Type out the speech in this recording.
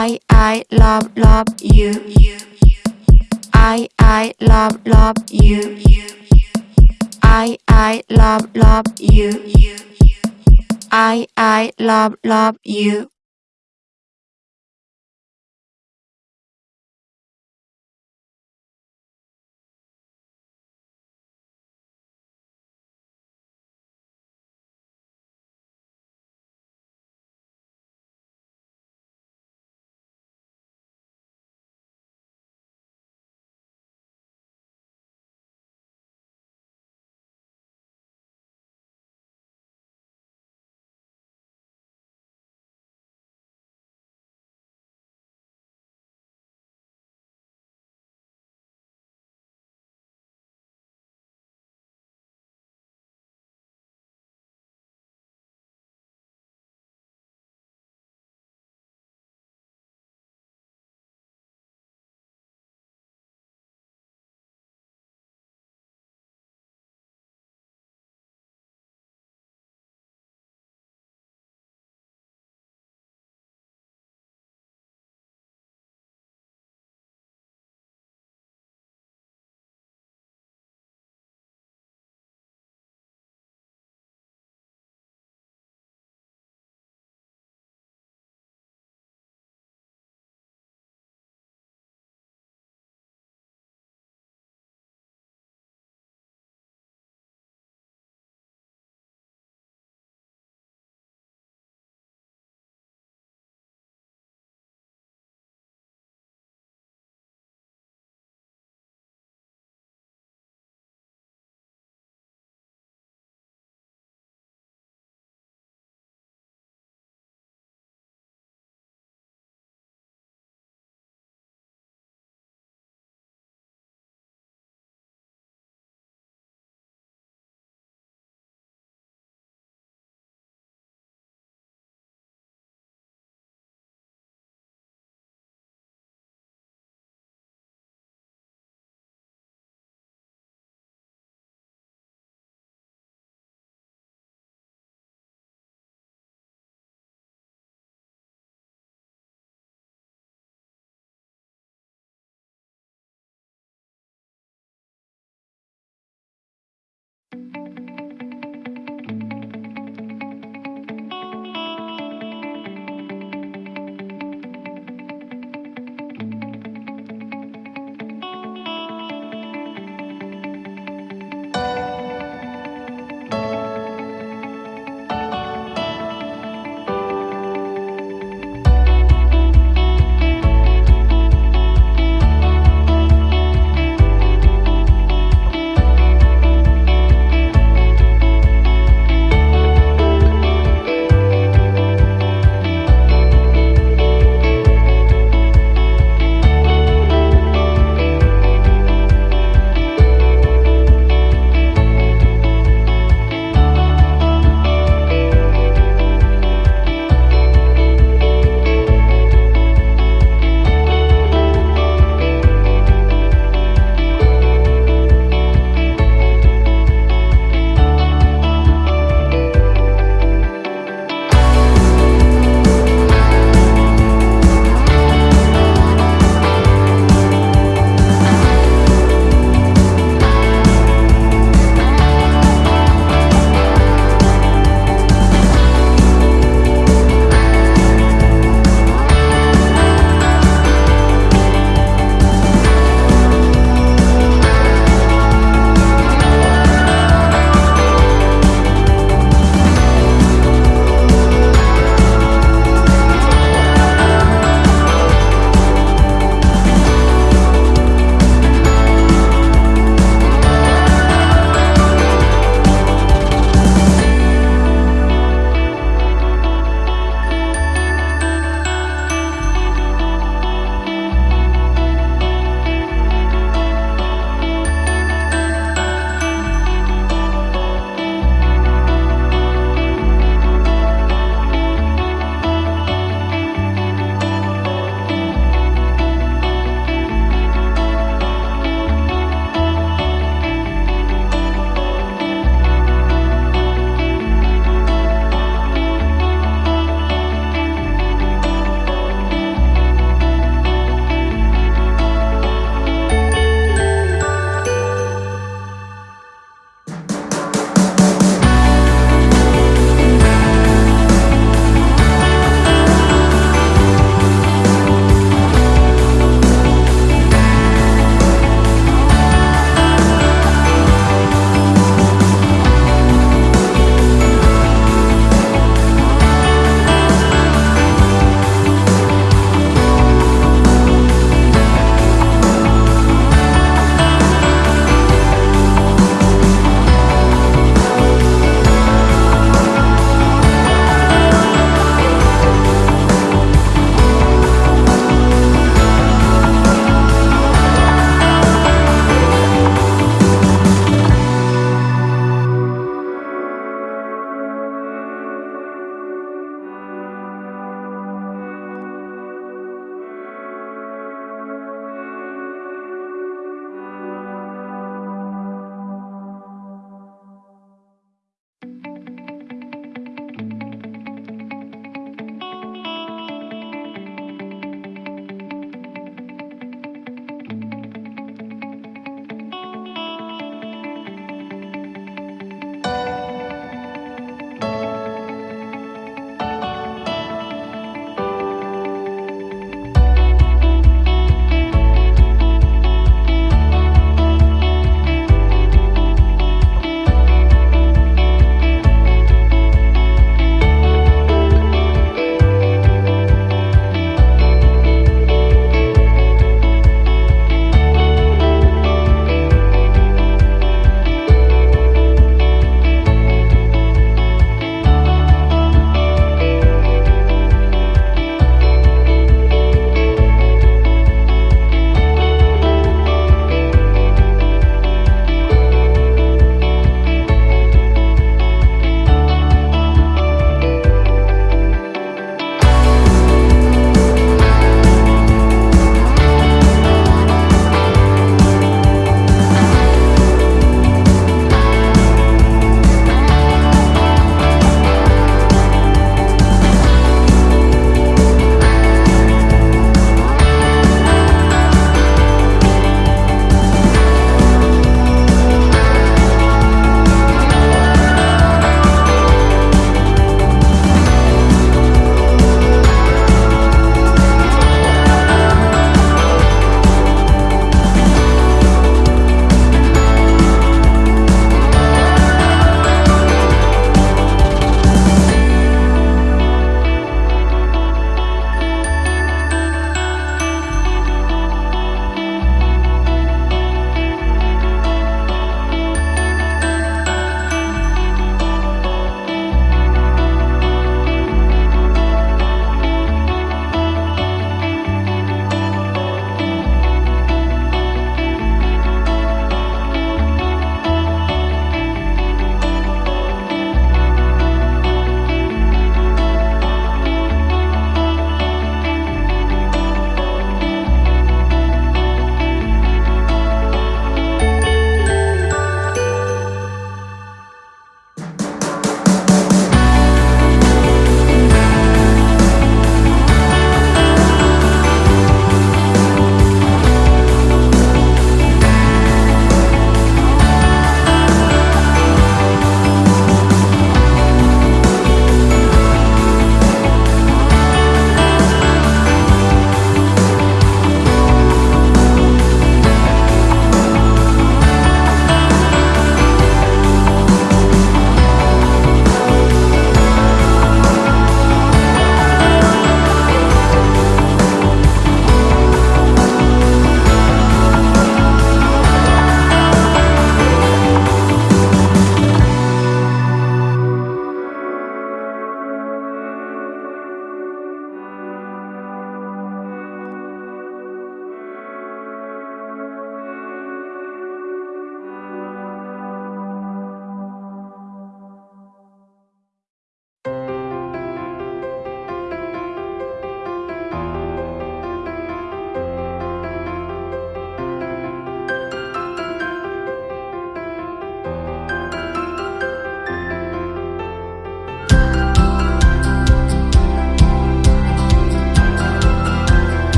I I love love you. I I love love you. I I love love you. I I love love you.